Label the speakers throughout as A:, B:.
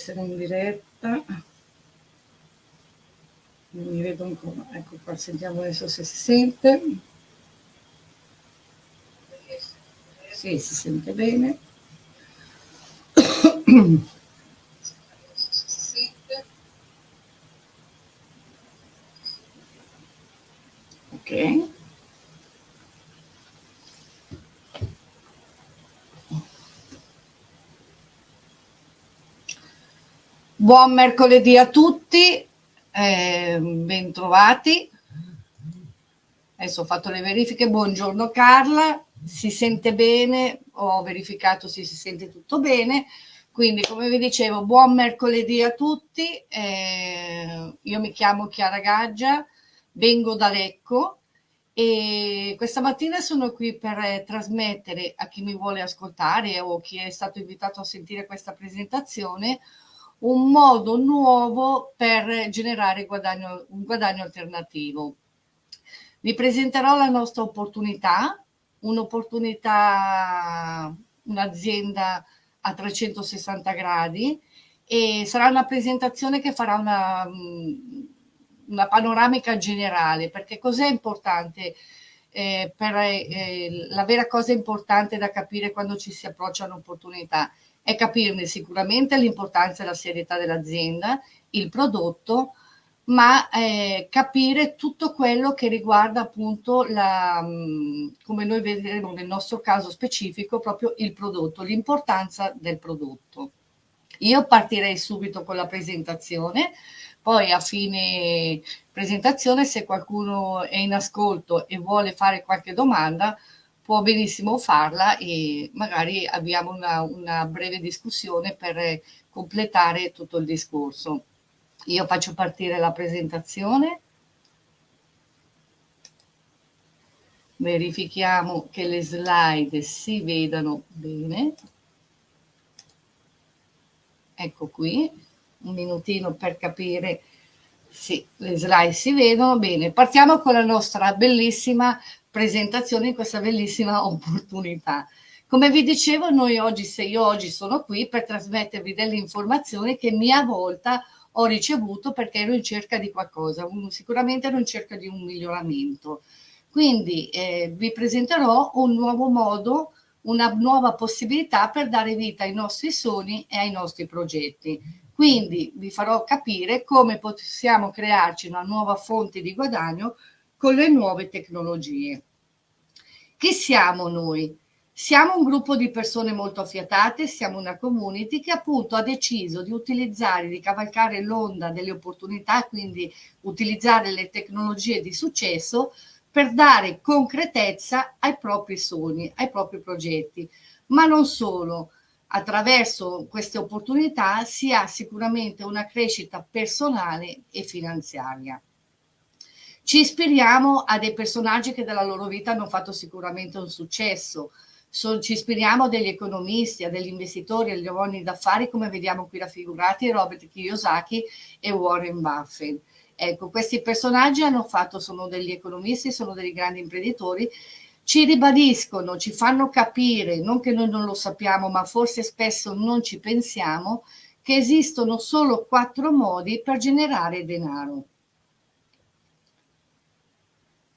A: essere in diretta. Non mi vedo ancora. Ecco qua, sentiamo adesso se si sente. Sì, si sente bene. Ok. Buon mercoledì a tutti, eh, bentrovati. Adesso ho fatto le verifiche. Buongiorno Carla, si sente bene? Ho verificato se si sente tutto bene. Quindi, come vi dicevo, buon mercoledì a tutti. Eh, io mi chiamo Chiara Gaggia, vengo da Lecco e questa mattina sono qui per trasmettere a chi mi vuole ascoltare o chi è stato invitato a sentire questa presentazione un modo nuovo per generare guadagno, un guadagno alternativo. Vi presenterò la nostra opportunità, un'opportunità, un'azienda a 360 gradi e sarà una presentazione che farà una, una panoramica generale perché cos'è importante eh, per eh, la vera cosa importante da capire quando ci si approccia a un'opportunità è capirne sicuramente l'importanza e la serietà dell'azienda, il prodotto, ma eh, capire tutto quello che riguarda appunto la, come noi vedremo nel nostro caso specifico, proprio il prodotto, l'importanza del prodotto. Io partirei subito con la presentazione, poi a fine presentazione se qualcuno è in ascolto e vuole fare qualche domanda può benissimo farla e magari abbiamo una, una breve discussione per completare tutto il discorso. Io faccio partire la presentazione. Verifichiamo che le slide si vedano bene. Ecco qui, un minutino per capire sì, le slide si vedono bene. Partiamo con la nostra bellissima presentazione in questa bellissima opportunità. Come vi dicevo, noi oggi, se io oggi sono qui per trasmettervi delle informazioni che mia volta ho ricevuto perché ero in cerca di qualcosa, sicuramente ero in cerca di un miglioramento. Quindi eh, vi presenterò un nuovo modo, una nuova possibilità per dare vita ai nostri sogni e ai nostri progetti. Quindi vi farò capire come possiamo crearci una nuova fonte di guadagno con le nuove tecnologie. Chi siamo noi? Siamo un gruppo di persone molto affiatate, siamo una community che appunto ha deciso di utilizzare, di cavalcare l'onda delle opportunità, quindi utilizzare le tecnologie di successo per dare concretezza ai propri sogni, ai propri progetti. Ma non solo, attraverso queste opportunità si ha sicuramente una crescita personale e finanziaria. Ci ispiriamo a dei personaggi che della loro vita hanno fatto sicuramente un successo, so, ci ispiriamo a degli economisti, a degli investitori, agli uomini d'affari come vediamo qui raffigurati Robert Kiyosaki e Warren Buffett. Ecco, questi personaggi hanno fatto, sono degli economisti, sono degli grandi imprenditori, ci ribadiscono, ci fanno capire, non che noi non lo sappiamo, ma forse spesso non ci pensiamo, che esistono solo quattro modi per generare denaro.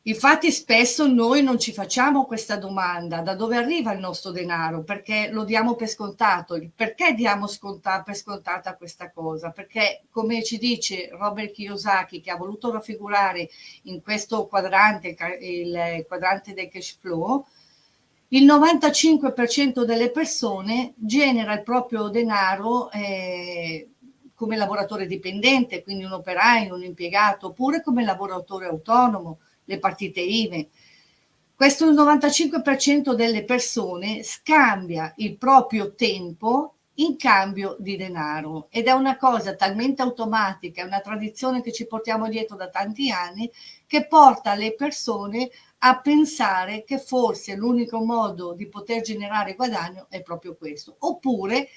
A: Infatti spesso noi non ci facciamo questa domanda, da dove arriva il nostro denaro, perché lo diamo per scontato. Perché diamo sconta, per scontata questa cosa? Perché come ci dice Robert Kiyosaki, che ha voluto raffigurare in questo quadrante, il quadrante del cash flow, il 95% delle persone genera il proprio denaro eh, come lavoratore dipendente, quindi un operaio, un impiegato, oppure come lavoratore autonomo, le partite IVE. Questo 95% delle persone scambia il proprio tempo in cambio di denaro ed è una cosa talmente automatica, è una tradizione che ci portiamo dietro da tanti anni che porta le persone a pensare che forse l'unico modo di poter generare guadagno è proprio questo, oppure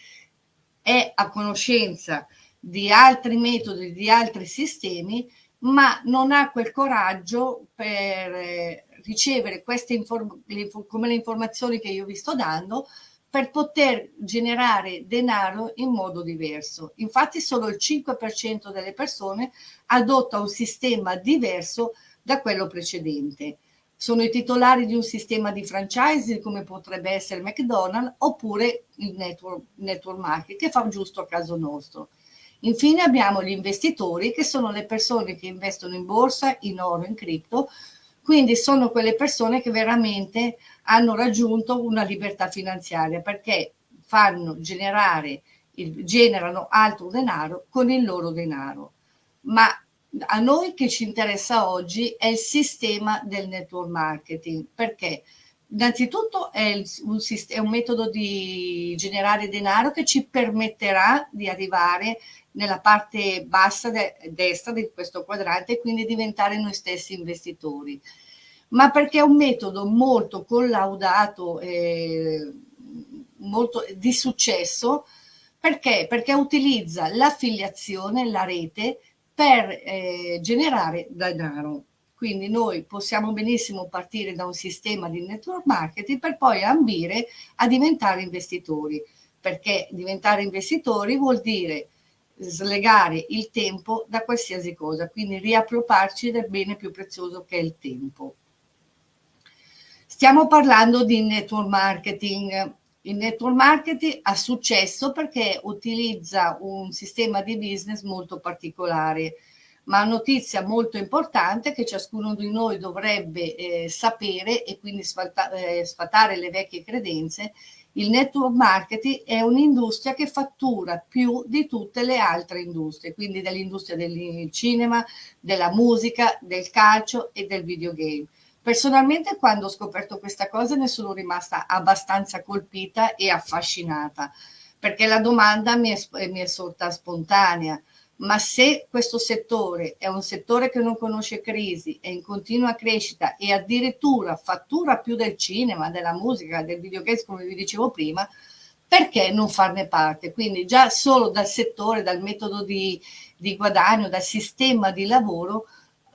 A: è a conoscenza di altri metodi, di altri sistemi ma non ha quel coraggio per eh, ricevere queste informazioni come le informazioni che io vi sto dando per poter generare denaro in modo diverso. Infatti solo il 5% delle persone adotta un sistema diverso da quello precedente. Sono i titolari di un sistema di franchise come potrebbe essere McDonald's oppure il network, network market che fa giusto a caso nostro. Infine abbiamo gli investitori che sono le persone che investono in borsa, in oro, in cripto, quindi sono quelle persone che veramente hanno raggiunto una libertà finanziaria perché fanno generare, generano altro denaro con il loro denaro. Ma a noi che ci interessa oggi è il sistema del network marketing perché innanzitutto è, un, è un metodo di generare denaro che ci permetterà di arrivare nella parte bassa de destra di questo quadrante e quindi diventare noi stessi investitori, ma perché è un metodo molto collaudato e molto di successo, perché? Perché utilizza l'affiliazione, la rete, per eh, generare denaro. Quindi noi possiamo benissimo partire da un sistema di network marketing per poi ambire a diventare investitori, perché diventare investitori vuol dire slegare il tempo da qualsiasi cosa, quindi riappropriarci del bene più prezioso che è il tempo. Stiamo parlando di network marketing. Il network marketing ha successo perché utilizza un sistema di business molto particolare, ma notizia molto importante che ciascuno di noi dovrebbe eh, sapere e quindi sfata, eh, sfatare le vecchie credenze il network marketing è un'industria che fattura più di tutte le altre industrie, quindi dell'industria del cinema, della musica, del calcio e del videogame. Personalmente quando ho scoperto questa cosa ne sono rimasta abbastanza colpita e affascinata, perché la domanda mi è, mi è sorta spontanea ma se questo settore è un settore che non conosce crisi, è in continua crescita e addirittura fattura più del cinema, della musica, del videogame, come vi dicevo prima, perché non farne parte? Quindi già solo dal settore, dal metodo di, di guadagno, dal sistema di lavoro,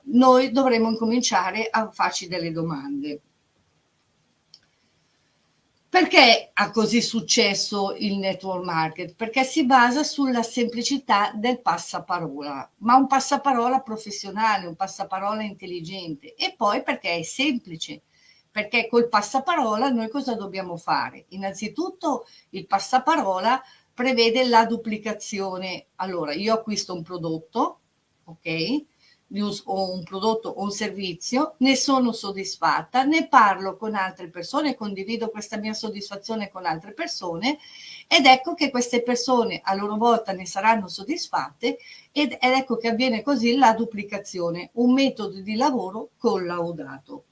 A: noi dovremmo incominciare a farci delle domande. Perché ha così successo il network market? Perché si basa sulla semplicità del passaparola, ma un passaparola professionale, un passaparola intelligente. E poi perché è semplice, perché col passaparola noi cosa dobbiamo fare? Innanzitutto il passaparola prevede la duplicazione. Allora, io acquisto un prodotto, ok? O un prodotto o un servizio, ne sono soddisfatta, ne parlo con altre persone, condivido questa mia soddisfazione con altre persone ed ecco che queste persone a loro volta ne saranno soddisfatte ed, ed ecco che avviene così la duplicazione, un metodo di lavoro collaudato.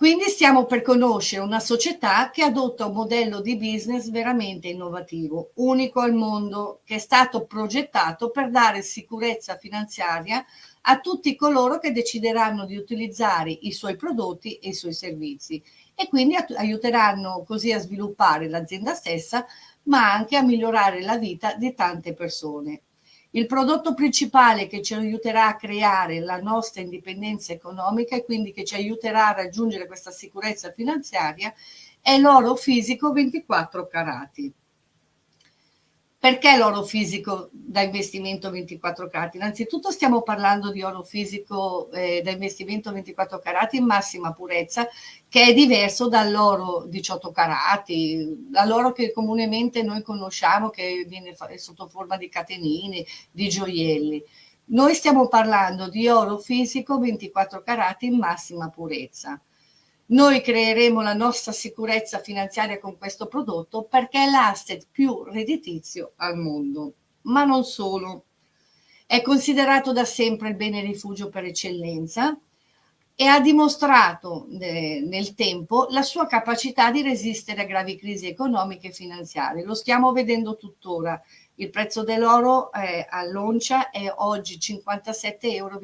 A: Quindi stiamo per conoscere una società che adotta un modello di business veramente innovativo, unico al mondo, che è stato progettato per dare sicurezza finanziaria a tutti coloro che decideranno di utilizzare i suoi prodotti e i suoi servizi e quindi aiuteranno così a sviluppare l'azienda stessa ma anche a migliorare la vita di tante persone. Il prodotto principale che ci aiuterà a creare la nostra indipendenza economica e quindi che ci aiuterà a raggiungere questa sicurezza finanziaria è l'oro fisico 24 carati. Perché l'oro fisico da investimento 24 carati? Innanzitutto stiamo parlando di oro fisico eh, da investimento 24 carati in massima purezza, che è diverso dall'oro 18 carati, dall'oro che comunemente noi conosciamo, che viene sotto forma di catenine, di gioielli. Noi stiamo parlando di oro fisico 24 carati in massima purezza. Noi creeremo la nostra sicurezza finanziaria con questo prodotto perché è l'asset più redditizio al mondo. Ma non solo. È considerato da sempre il bene rifugio per eccellenza e ha dimostrato eh, nel tempo la sua capacità di resistere a gravi crisi economiche e finanziarie. Lo stiamo vedendo tuttora. Il prezzo dell'oro eh, all'oncia è oggi 57,33 euro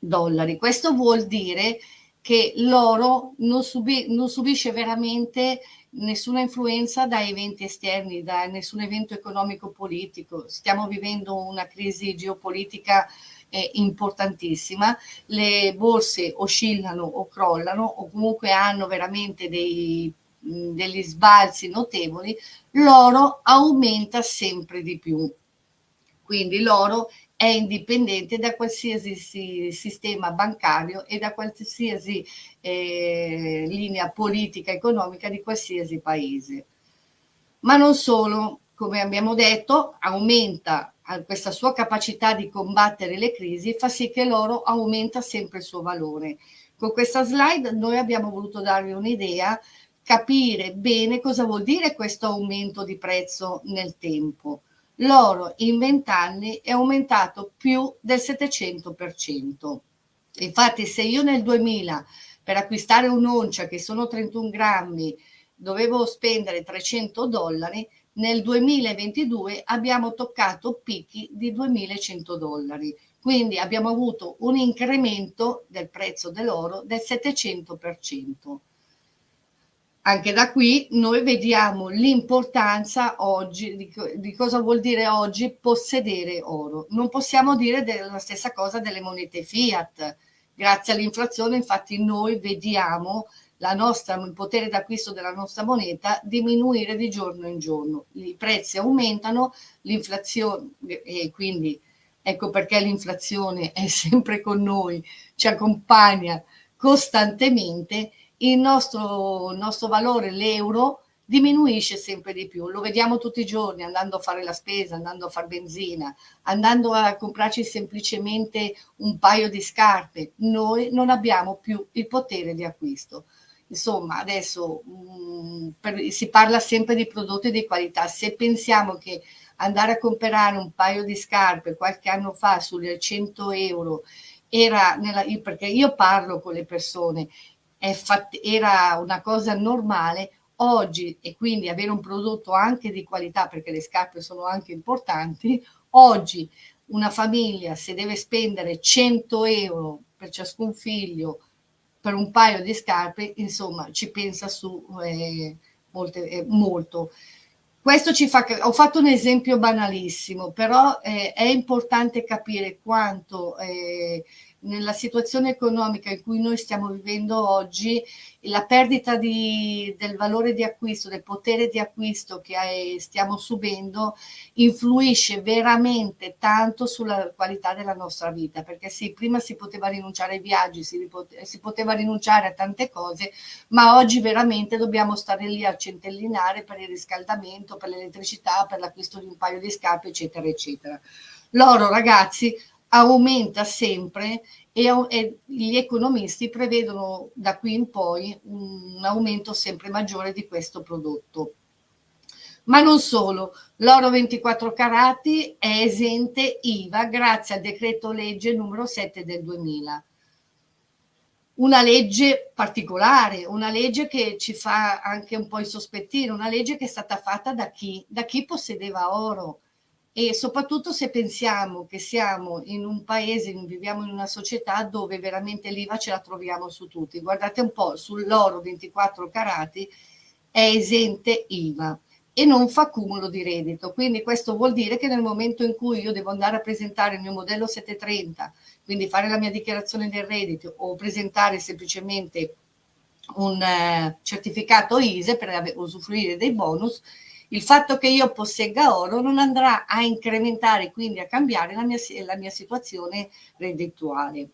A: dollari. Questo vuol dire che l'oro non, subi, non subisce veramente nessuna influenza da eventi esterni, da nessun evento economico-politico. Stiamo vivendo una crisi geopolitica è importantissima, le borse oscillano o crollano o comunque hanno veramente dei, degli sbalzi notevoli, l'oro aumenta sempre di più. Quindi l'oro è indipendente da qualsiasi sistema bancario e da qualsiasi eh, linea politica economica di qualsiasi paese. Ma non solo, come abbiamo detto, aumenta questa sua capacità di combattere le crisi, fa sì che l'oro aumenta sempre il suo valore. Con questa slide noi abbiamo voluto darvi un'idea, capire bene cosa vuol dire questo aumento di prezzo nel tempo l'oro in 20 anni è aumentato più del 700%. Infatti se io nel 2000 per acquistare un'oncia che sono 31 grammi dovevo spendere 300 dollari, nel 2022 abbiamo toccato picchi di 2100 dollari. Quindi abbiamo avuto un incremento del prezzo dell'oro del 700% anche da qui noi vediamo l'importanza oggi di, di, cosa vuol dire oggi possedere oro. Non possiamo dire la stessa cosa delle monete fiat. Grazie all'inflazione, infatti, noi vediamo nostra, il potere d'acquisto della nostra moneta diminuire di giorno in giorno. I prezzi aumentano, l'inflazione, e quindi ecco perché l'inflazione è sempre con noi, ci accompagna costantemente il nostro, il nostro valore, l'euro, diminuisce sempre di più. Lo vediamo tutti i giorni andando a fare la spesa, andando a fare benzina, andando a comprarci semplicemente un paio di scarpe. Noi non abbiamo più il potere di acquisto. Insomma, adesso mh, mm, per, si parla sempre di prodotti di qualità. Se pensiamo che andare a comprare un paio di scarpe qualche anno fa sulle 100 euro era nella, perché io parlo con le persone era una cosa normale, oggi e quindi avere un prodotto anche di qualità perché le scarpe sono anche importanti, oggi una famiglia se deve spendere 100 euro per ciascun figlio per un paio di scarpe, insomma ci pensa su eh, molte, eh, molto. Questo ci fa, ho fatto un esempio banalissimo, però eh, è importante capire quanto eh, nella situazione economica in cui noi stiamo vivendo oggi, la perdita di, del valore di acquisto, del potere di acquisto che stiamo subendo, influisce veramente tanto sulla qualità della nostra vita, perché sì, prima si poteva rinunciare ai viaggi, si, si poteva rinunciare a tante cose, ma oggi veramente dobbiamo stare lì a centellinare per il riscaldamento, per l'elettricità, per l'acquisto di un paio di scarpe, eccetera, eccetera. L'oro, ragazzi, aumenta sempre e, e, gli economisti prevedono da qui in poi un aumento sempre maggiore di questo prodotto. Ma non solo, l'oro 24 carati è esente IVA grazie al decreto legge numero 7 del 2000. Una legge particolare, una legge che ci fa anche un po' insospettire, una legge che è stata fatta da chi? Da chi possedeva oro e soprattutto se pensiamo che siamo in un paese, viviamo in una società dove veramente l'IVA ce la troviamo su tutti. Guardate un po', sull'oro 24 carati è esente IVA e non fa cumulo di reddito. Quindi questo vuol dire che nel momento in cui io devo andare a presentare il mio modello 730, quindi fare la mia dichiarazione del reddito o presentare semplicemente un eh, certificato ISE per usufruire dei bonus, il fatto che io possegga oro non andrà a incrementare, quindi a cambiare la mia, la mia situazione reddituale.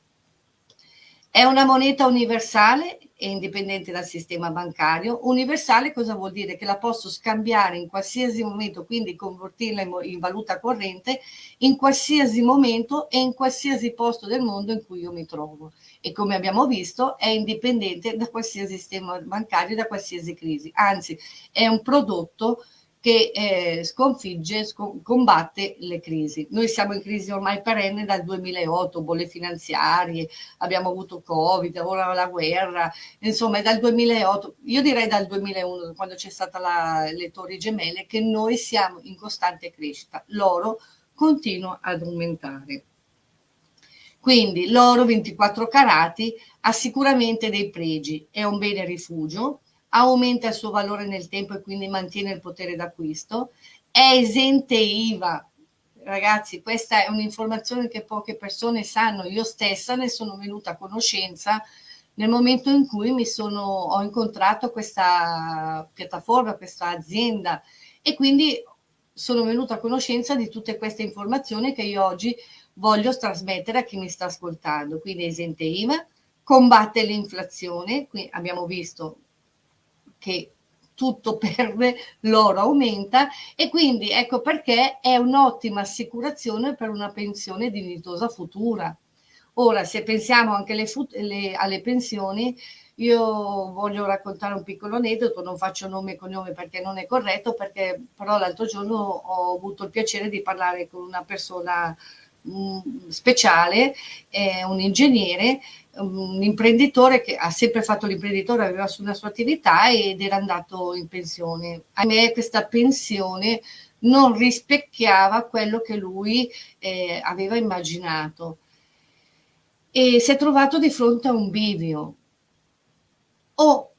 A: È una moneta universale e indipendente dal sistema bancario. Universale cosa vuol dire? Che la posso scambiare in qualsiasi momento, quindi convertirla in, in, valuta corrente, in qualsiasi momento e in qualsiasi posto del mondo in cui io mi trovo. E come abbiamo visto è indipendente da qualsiasi sistema bancario, da qualsiasi crisi. Anzi, è un prodotto che eh, sconfigge, scon combatte le crisi. Noi siamo in crisi ormai perenne dal 2008, bolle finanziarie, abbiamo avuto Covid, ora la guerra, insomma è dal 2008, io direi dal 2001, quando c'è stata la, le torri gemelle, che noi siamo in costante crescita. L'oro continua ad aumentare. Quindi l'oro 24 carati ha sicuramente dei pregi, è un bene rifugio, aumenta il suo valore nel tempo e quindi mantiene il potere d'acquisto, è esente IVA. Ragazzi, questa è un'informazione che poche persone sanno, io stessa ne sono venuta a conoscenza nel momento in cui mi sono, ho incontrato questa piattaforma, questa azienda. E quindi sono venuta a conoscenza di tutte queste informazioni che io oggi voglio trasmettere a chi mi sta ascoltando. Quindi esente IVA, combatte l'inflazione, qui abbiamo visto che tutto perde, l'oro aumenta e quindi ecco perché è un'ottima assicurazione per una pensione dignitosa futura. Ora, se pensiamo anche le, le, alle pensioni, io voglio raccontare un piccolo aneddoto, non faccio nome e cognome perché non è corretto, perché però l'altro giorno ho avuto il piacere di parlare con una persona mm, speciale, eh, un ingegnere, un imprenditore che ha sempre fatto l'imprenditore, aveva una sua attività ed era andato in pensione. A me questa pensione non rispecchiava quello che lui eh, aveva immaginato e si è trovato di fronte a un bivio. O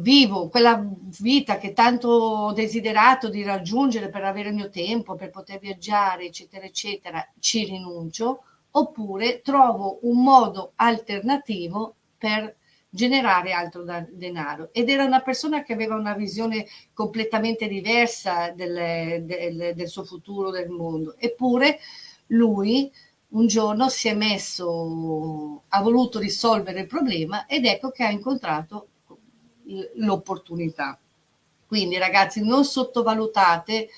A: vivo quella vita che tanto ho desiderato di raggiungere per avere il mio tempo, per poter viaggiare, eccetera, eccetera, ci rinuncio, oppure trovo un modo alternativo per generare altro denaro. Ed era una persona che aveva una visione completamente diversa del, del, del suo futuro, del mondo. Eppure lui un giorno si è messo, ha voluto risolvere il problema ed ecco che ha incontrato l'opportunità. Quindi ragazzi non sottovalutate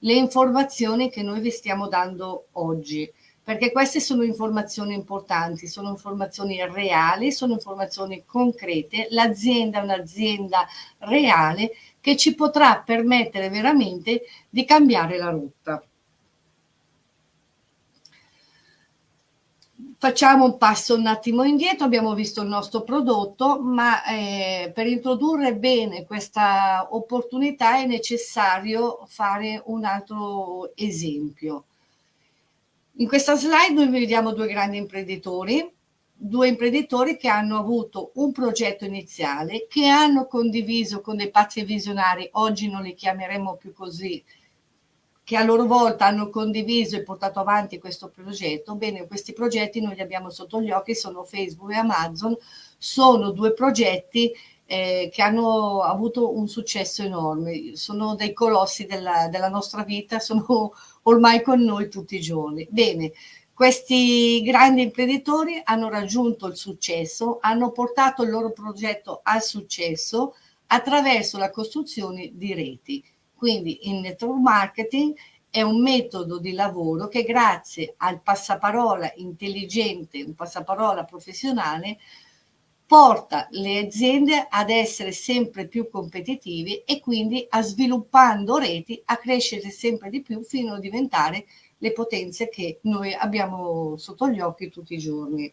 A: le informazioni che noi vi stiamo dando oggi, perché queste sono informazioni importanti, sono informazioni reali, sono informazioni concrete. L'azienda è un'azienda reale che ci potrà permettere veramente di cambiare la rotta. Facciamo un passo un attimo indietro, abbiamo visto il nostro prodotto, ma eh, per introdurre bene questa opportunità è necessario fare un altro esempio. In questa slide noi vediamo due grandi imprenditori, due imprenditori che hanno avuto un progetto iniziale, che hanno condiviso con dei pazzi visionari, oggi non li chiameremo più così, che a loro volta hanno condiviso e portato avanti questo progetto. Bene, questi progetti noi li abbiamo sotto gli occhi, sono Facebook e Amazon, sono due progetti eh, che hanno avuto un successo enorme, sono dei colossi della, della nostra vita, sono ormai con noi tutti i giorni. Bene, questi grandi imprenditori hanno raggiunto il successo, hanno portato il loro progetto al successo attraverso la costruzione di reti quindi il network marketing è un metodo di lavoro che grazie al passaparola intelligente, un passaparola professionale, porta le aziende ad essere sempre più competitivi e quindi a sviluppando reti a crescere sempre di più fino a diventare le potenze che noi abbiamo sotto gli occhi tutti i giorni.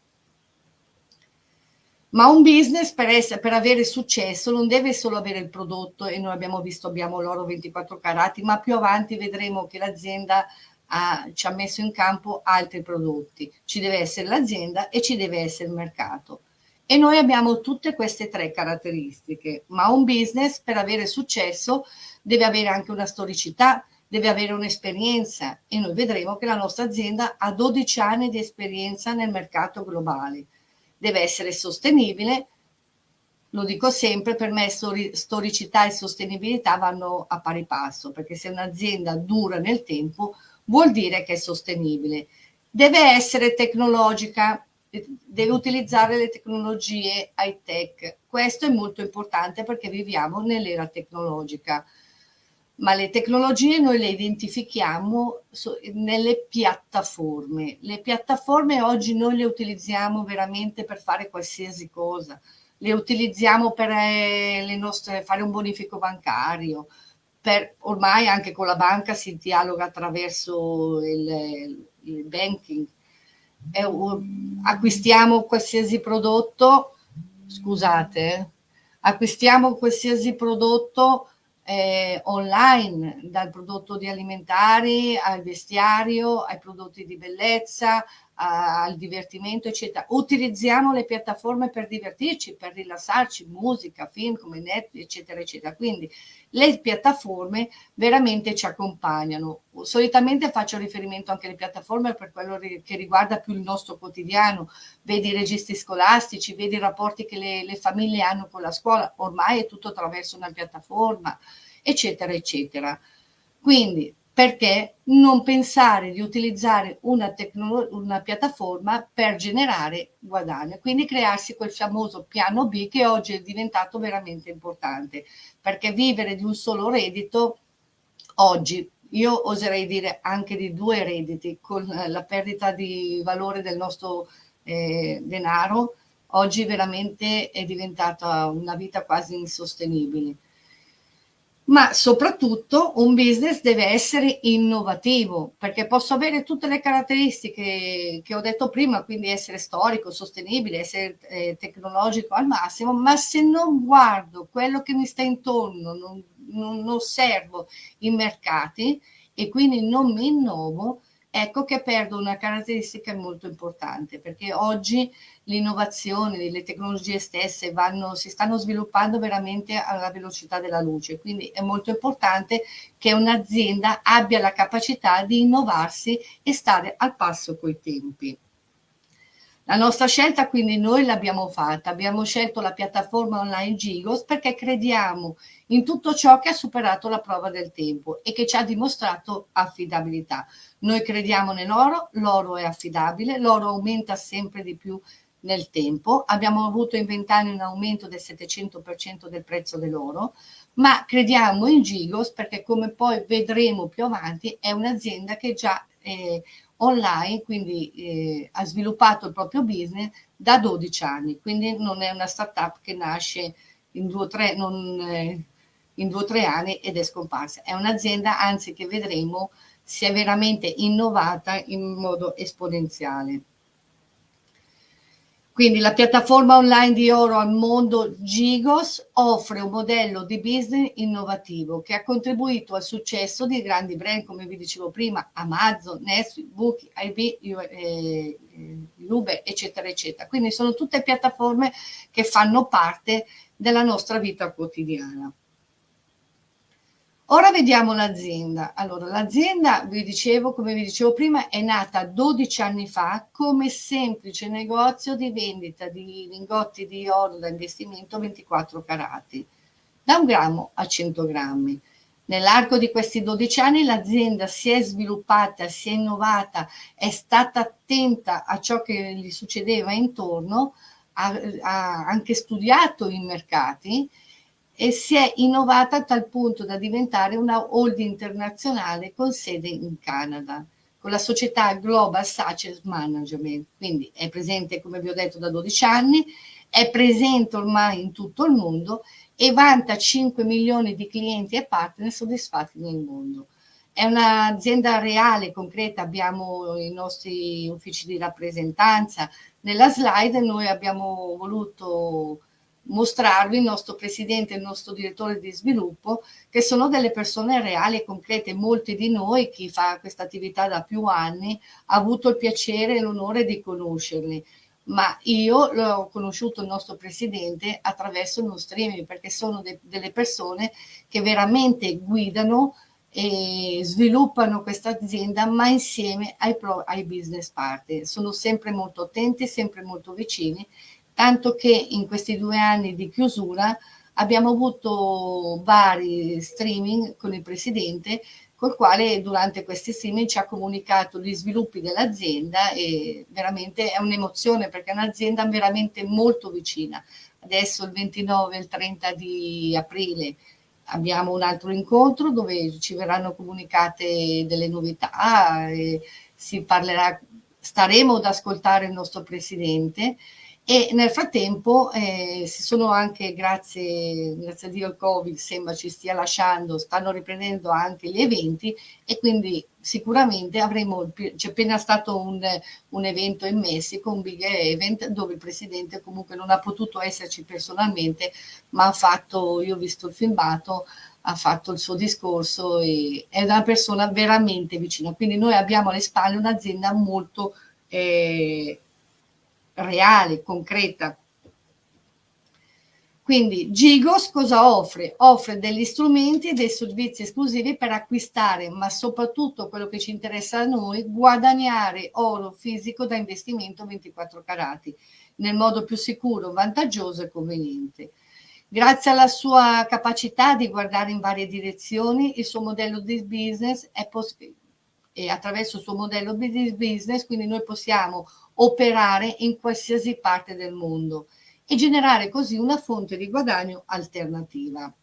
A: Ma un business per, essere, per, avere successo non deve solo avere il prodotto e noi abbiamo visto abbiamo l'oro 24 carati, ma più avanti vedremo che l'azienda ha, ci ha messo in campo altri prodotti. Ci deve essere l'azienda e ci deve essere il mercato. E noi abbiamo tutte queste tre caratteristiche, ma un business per avere successo deve avere anche una storicità, deve avere un'esperienza e noi vedremo che la nostra azienda ha 12 anni di esperienza nel mercato globale deve essere sostenibile, lo dico sempre, per me storicità e sostenibilità vanno a pari passo, perché se un'azienda dura nel tempo vuol dire che è sostenibile. Deve essere tecnologica, deve utilizzare le tecnologie high tech. Questo è molto importante perché viviamo nell'era tecnologica ma le tecnologie noi le identifichiamo nelle piattaforme. Le piattaforme oggi noi le utilizziamo veramente per fare qualsiasi cosa. Le utilizziamo per eh, nostre, fare un bonifico bancario, per, ormai anche con la banca si dialoga attraverso il, il banking. Eh, acquistiamo qualsiasi prodotto, scusate, acquistiamo qualsiasi prodotto eh, online, dal prodotto di alimentari al vestiario, ai prodotti di bellezza, al divertimento, eccetera. Utilizziamo le piattaforme per divertirci, per rilassarci, musica, film come Netflix, eccetera, eccetera. Quindi le piattaforme veramente ci accompagnano. Solitamente faccio riferimento anche alle piattaforme per quello che riguarda più il nostro quotidiano, vedi i registri scolastici, vedi i rapporti che le, le famiglie hanno con la scuola, ormai è tutto attraverso una piattaforma, eccetera, eccetera. Quindi perché non pensare di utilizzare una, una, piattaforma per generare guadagno, quindi crearsi quel famoso piano B che oggi è diventato veramente importante, perché vivere di un solo reddito oggi, io oserei dire anche di due redditi, con la perdita di valore del nostro eh, denaro, oggi veramente è diventata una vita quasi insostenibile ma soprattutto un business deve essere innovativo perché posso avere tutte le caratteristiche che ho detto prima, quindi essere storico, sostenibile, essere eh, tecnologico al massimo, ma se non guardo quello che mi sta intorno, non, non, osservo i mercati e quindi non mi innovo, ecco che perdo una caratteristica molto importante perché oggi l'innovazione, le tecnologie stesse vanno, si stanno sviluppando veramente alla velocità della luce, quindi è molto importante che un'azienda abbia la capacità di innovarsi e stare al passo coi tempi. La nostra scelta quindi noi l'abbiamo fatta, abbiamo scelto la piattaforma online Gigos perché crediamo in tutto ciò che ha superato la prova del tempo e che ci ha dimostrato affidabilità. Noi crediamo nell'oro, l'oro è affidabile, l'oro aumenta sempre di più nel tempo, abbiamo avuto in vent'anni un aumento del 700% del prezzo dell'oro, ma crediamo in Gigos perché come poi vedremo più avanti è un'azienda che già è online, quindi eh, ha sviluppato il proprio business da 12 anni, quindi non è una startup che nasce in due o tre, non, eh, in due o tre anni ed è scomparsa, è un'azienda anzi che vedremo si è veramente innovata in modo esponenziale. Quindi la piattaforma online di oro al mondo Gigos offre un modello di business innovativo che ha contribuito al successo di grandi brand come vi dicevo prima, Amazon, Netflix, Booking, IB, eh, Uber, eccetera, eccetera. Quindi sono tutte piattaforme che fanno parte della nostra vita quotidiana. Ora vediamo l'azienda. Allora, l'azienda, vi dicevo, come vi dicevo prima, è nata 12 anni fa come semplice negozio di vendita di lingotti di oro da investimento 24 carati, da un grammo a 100 grammi. Nell'arco di questi 12 anni l'azienda si è sviluppata, si è innovata, è stata attenta a ciò che gli succedeva intorno, ha, ha anche studiato i mercati e si è innovata a tal punto da diventare una holding internazionale con sede in Canada, con la società Global Success Management, quindi è presente, come vi ho detto, da 12 anni, è presente ormai in tutto il mondo e vanta 5 milioni di clienti e partner soddisfatti nel mondo. È un'azienda reale, concreta, abbiamo i nostri uffici di rappresentanza. Nella slide noi abbiamo voluto mostrarvi il nostro presidente e il nostro direttore di sviluppo, che sono delle persone reali e concrete. Molti di noi, chi fa questa attività da più anni, ha avuto il piacere e l'onore di conoscerli. Ma io ho conosciuto il nostro presidente attraverso uno streaming, perché sono de delle persone che veramente guidano e sviluppano questa azienda, ma insieme ai, ai business partner. Sono sempre molto attenti, sempre molto vicini tanto che in questi due anni di chiusura abbiamo avuto vari streaming con il presidente col quale durante questi streaming ci ha comunicato gli sviluppi dell'azienda e veramente è un'emozione perché è un'azienda veramente molto vicina. Adesso il 29 e il 30 di aprile abbiamo un altro incontro dove ci verranno comunicate delle novità, si parlerà, staremo ad ascoltare il nostro presidente e nel frattempo eh, si sono anche, grazie, grazie a Dio il Covid sembra ci stia lasciando, stanno riprendendo anche gli eventi e quindi sicuramente avremo, c'è appena stato un, un, evento in Messico, un big event dove il Presidente comunque non ha potuto esserci personalmente ma ha fatto, io ho visto il filmato, ha fatto il suo discorso e è una persona veramente vicina, quindi noi abbiamo alle spalle un'azienda molto eh, reale, concreta. Quindi Gigos cosa offre? Offre degli strumenti e dei servizi esclusivi per acquistare, ma soprattutto quello che ci interessa a noi, guadagnare oro fisico da investimento 24 carati nel modo più sicuro, vantaggioso e conveniente. Grazie alla sua capacità di guardare in varie direzioni, il suo modello di business è possibile e attraverso il suo modello di business, quindi noi possiamo operare in qualsiasi parte del mondo e generare così una fonte di guadagno alternativa.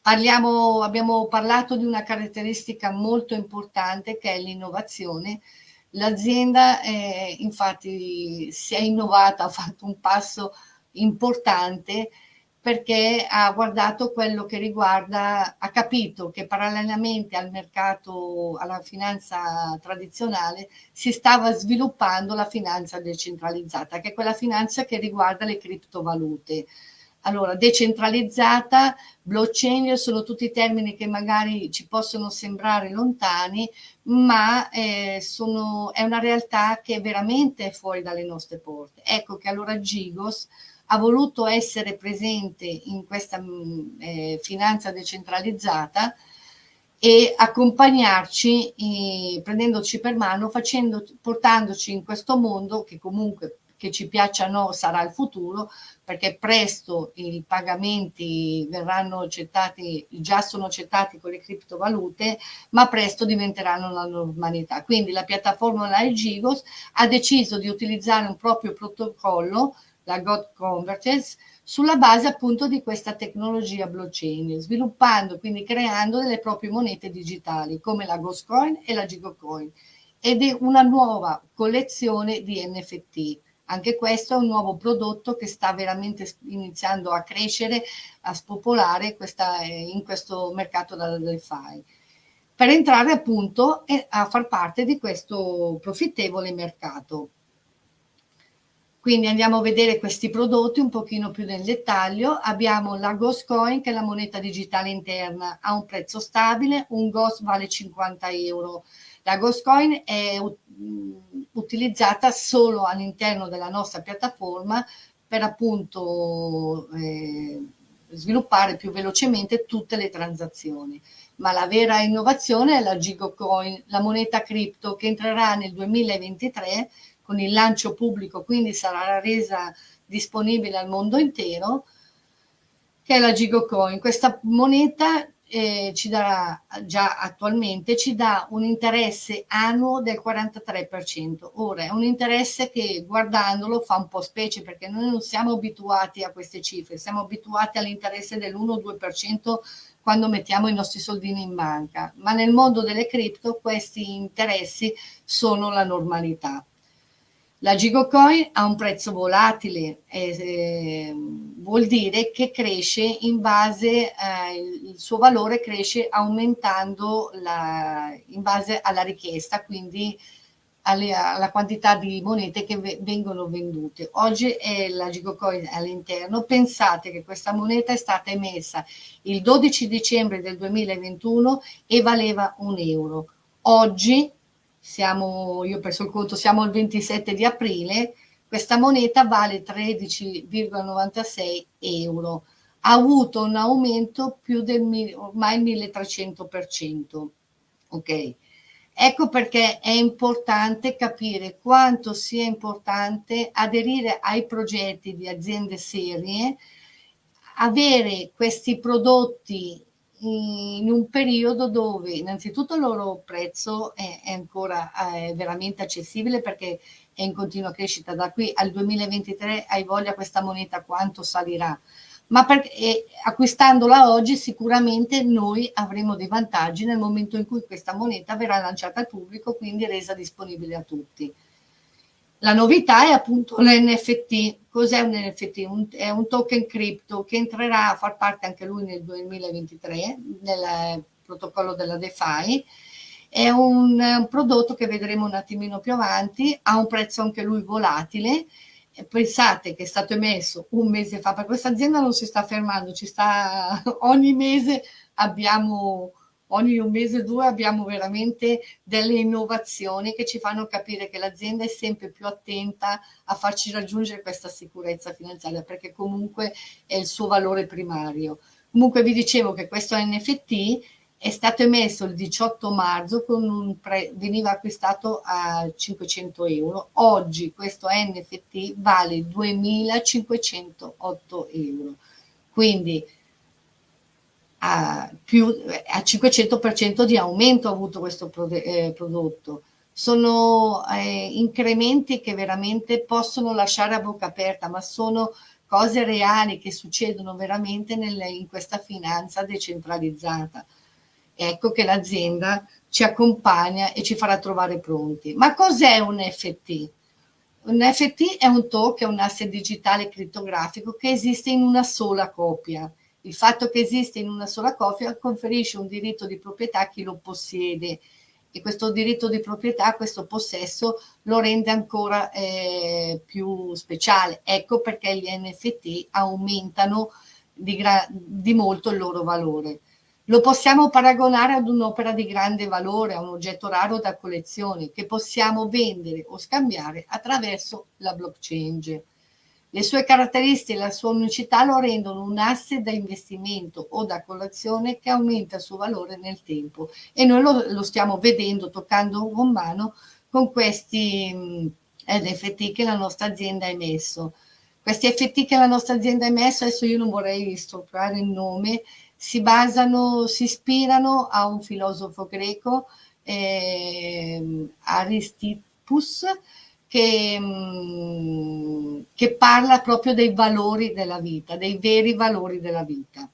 A: Parliamo, abbiamo parlato di una caratteristica molto importante che è l'innovazione. L'azienda eh, infatti si è innovata, ha fatto un passo importante perché ha guardato quello che riguarda, ha capito che parallelamente al mercato, alla finanza tradizionale, si stava sviluppando la finanza decentralizzata, che è quella finanza che riguarda le criptovalute. Allora, decentralizzata, blockchain sono tutti termini che magari ci possono sembrare lontani, ma eh, sono, è una realtà che veramente è fuori dalle nostre porte. Ecco che allora Gigos ha voluto essere presente in questa mm, eh, finanza decentralizzata e accompagnarci, eh, prendendoci per mano, facendo, portandoci in questo mondo che comunque che ci piaccia o no sarà il futuro, perché presto i pagamenti verranno accettati, già sono accettati con le criptovalute, ma presto diventeranno la normalità. Quindi la piattaforma online Gigos ha deciso di utilizzare un proprio protocollo la God Converters, sulla base appunto di questa tecnologia blockchain, sviluppando, quindi creando delle proprie monete digitali come la Ghostcoin e la Gigocoin ed è una nuova collezione di NFT. Anche questo è un nuovo prodotto che sta veramente iniziando a crescere, a spopolare questa, eh, in questo mercato da DeFi per entrare appunto a far parte di questo profittevole mercato. Quindi andiamo a vedere questi prodotti un pochino più nel dettaglio. Abbiamo la Ghost Coin che è la moneta digitale interna a un prezzo stabile, un Ghost vale 50 euro. La Ghost Coin è mm, utilizzata solo all'interno della nostra piattaforma per appunto eh, sviluppare più velocemente tutte le transazioni. Ma la vera innovazione è la Gigocoin, la moneta cripto che entrerà nel 2023 con il lancio pubblico, quindi sarà resa disponibile al mondo intero, che è la Gigocoin. Questa moneta eh, ci darà già attualmente ci dà un interesse annuo del 43%. Ora è un interesse che guardandolo fa un po' specie perché noi non siamo abituati a queste cifre, siamo abituati all'interesse dell'1-2% quando mettiamo i nostri soldini in banca, ma nel mondo delle cripto questi interessi sono la normalità. La Gigocoin ha un prezzo volatile, eh, vuol dire che cresce in base, eh, il suo valore cresce aumentando la, in base alla richiesta, quindi alle, alla quantità di monete che vengono vendute. Oggi è la Gigocoin all'interno, pensate che questa moneta è stata emessa il 12 dicembre del 2021 e valeva un euro. Oggi siamo, io ho perso il conto, siamo al 27 di aprile, questa moneta vale 13,96 euro. Ha avuto un aumento più del ormai 1300%. Ok? Ecco perché è importante capire quanto sia importante aderire ai progetti di aziende serie, avere questi prodotti in un periodo dove innanzitutto il loro prezzo è, è ancora è veramente accessibile perché è in continua crescita. Da qui al 2023 hai voglia questa moneta quanto salirà? Ma perché acquistandola oggi sicuramente noi avremo dei vantaggi nel momento in cui questa moneta verrà lanciata al pubblico quindi resa disponibile a tutti la novità è appunto l'NFT. Cos'è un NFT? Un, è un token cripto che entrerà a far parte anche lui nel 2023 nel protocollo della DeFi. È un, un prodotto che vedremo un attimino più avanti, ha un prezzo anche lui volatile. Pensate che è stato emesso un mese fa, per questa azienda non si sta fermando, ci sta ogni mese abbiamo ogni un mese o due abbiamo veramente delle innovazioni che ci fanno capire che l'azienda è sempre più attenta a farci raggiungere questa sicurezza finanziaria perché comunque è il suo valore primario. Comunque vi dicevo che questo NFT è stato emesso il 18 marzo, veniva acquistato a 500 euro, oggi questo NFT vale 2508 euro, quindi a, più, a 500% di aumento ha avuto questo eh, prodotto. Sono eh, incrementi che veramente possono lasciare a bocca aperta, ma sono cose reali che succedono veramente nelle, in questa finanza decentralizzata. Ecco che l'azienda ci accompagna e ci farà trovare pronti. Ma cos'è un NFT? Un NFT è un token, un asset digitale crittografico che esiste in una sola copia. Il fatto che esiste in una sola copia conferisce un diritto di proprietà a chi lo possiede e questo diritto di proprietà, questo possesso lo rende ancora eh, più speciale. Ecco perché gli NFT aumentano di, di molto il loro valore. Lo possiamo paragonare ad un'opera di grande valore, a un oggetto raro da collezione che possiamo vendere o scambiare attraverso la blockchain. Le sue caratteristiche e la sua unicità lo rendono un asset da investimento o da collezione che aumenta il suo valore nel tempo e noi lo, lo stiamo vedendo, toccando con mano con questi NFT che la nostra azienda ha emesso. Questi FT che la nostra azienda ha emesso, adesso io non vorrei stroppare il nome, si basano, si ispirano a un filosofo greco, eh, Aristippus, che, mm, che parla proprio dei valori della vita, dei veri valori della vita.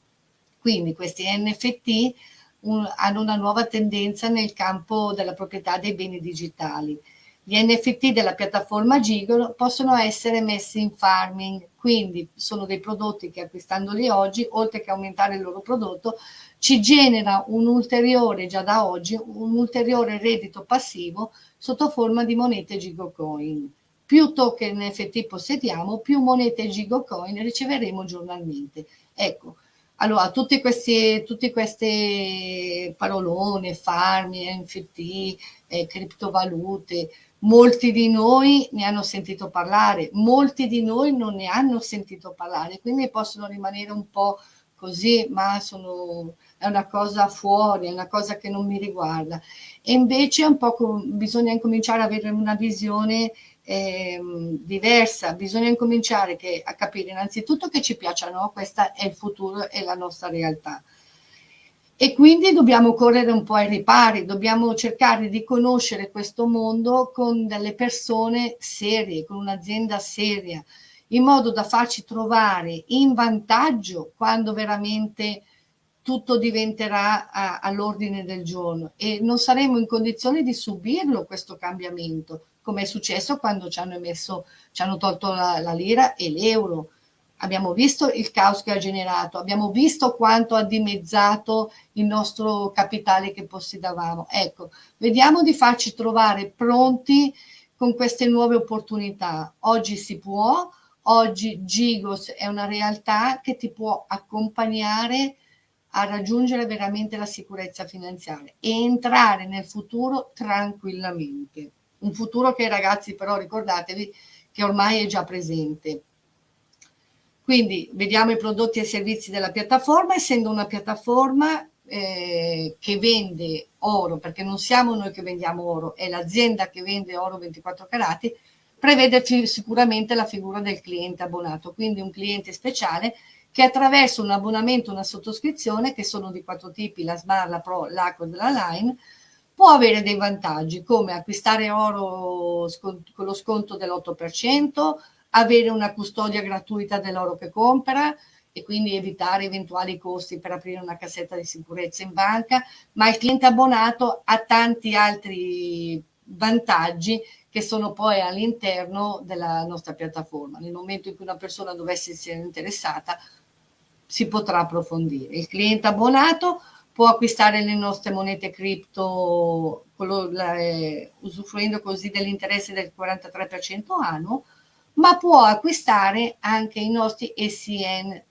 A: Quindi questi NFT un, hanno una nuova tendenza nel campo della proprietà dei beni digitali. Gli NFT della piattaforma Gigolo possono essere messi in farming, quindi sono dei prodotti che acquistandoli oggi, oltre che aumentare il loro prodotto, ci genera un ulteriore, già da oggi, un ulteriore reddito passivo sotto forma di monete Gigocoin. Più token NFT possediamo, più monete Gigocoin riceveremo giornalmente. Ecco, allora, tutte queste, tutte queste parolone, farmi, NFT, eh, criptovalute, molti di noi ne hanno sentito parlare, molti di noi non ne hanno sentito parlare, quindi possono rimanere un po' così, ma sono, è una cosa fuori, è una cosa che non mi riguarda. E invece un po' bisogna incominciare ad avere una visione eh, diversa, bisogna incominciare che, a capire innanzitutto che ci piacciono, questo è il futuro e la nostra realtà. E quindi dobbiamo correre un po' ai ripari, dobbiamo cercare di conoscere questo mondo con delle persone serie, con un'azienda seria, in modo da farci trovare in vantaggio quando veramente tutto diventerà all'ordine del giorno e non saremo in condizione di subirlo questo cambiamento, come è successo quando ci hanno, emesso, ci hanno tolto la, la lira e l'euro. Abbiamo visto il caos che ha generato, abbiamo visto quanto ha dimezzato il nostro capitale che possedavamo. Ecco, vediamo di farci trovare pronti con queste nuove opportunità. Oggi si può, Oggi Gigos è una realtà che ti può accompagnare a raggiungere veramente la sicurezza finanziaria e entrare nel futuro tranquillamente. Un futuro che ragazzi però ricordatevi che ormai è già presente. Quindi vediamo i prodotti e servizi della piattaforma, essendo una piattaforma eh, che vende oro, perché non siamo noi che vendiamo oro, è l'azienda che vende oro 24 carati, prevede sicuramente la figura del cliente abbonato, quindi un cliente speciale che attraverso un abbonamento, una sottoscrizione, che sono di quattro tipi, la SMAR, la Pro, l'Accord, la Line, può avere dei vantaggi come acquistare oro con lo sconto dell'8%, avere una custodia gratuita dell'oro che compra e quindi evitare eventuali costi per aprire una cassetta di sicurezza in banca, ma il cliente abbonato ha tanti altri vantaggi che sono poi all'interno della nostra piattaforma. Nel momento in cui una persona dovesse essere interessata, si potrà approfondire. Il cliente abbonato può acquistare le nostre monete cripto eh, usufruendo così dell'interesse del 43% annuo, ma può acquistare anche i nostri SCN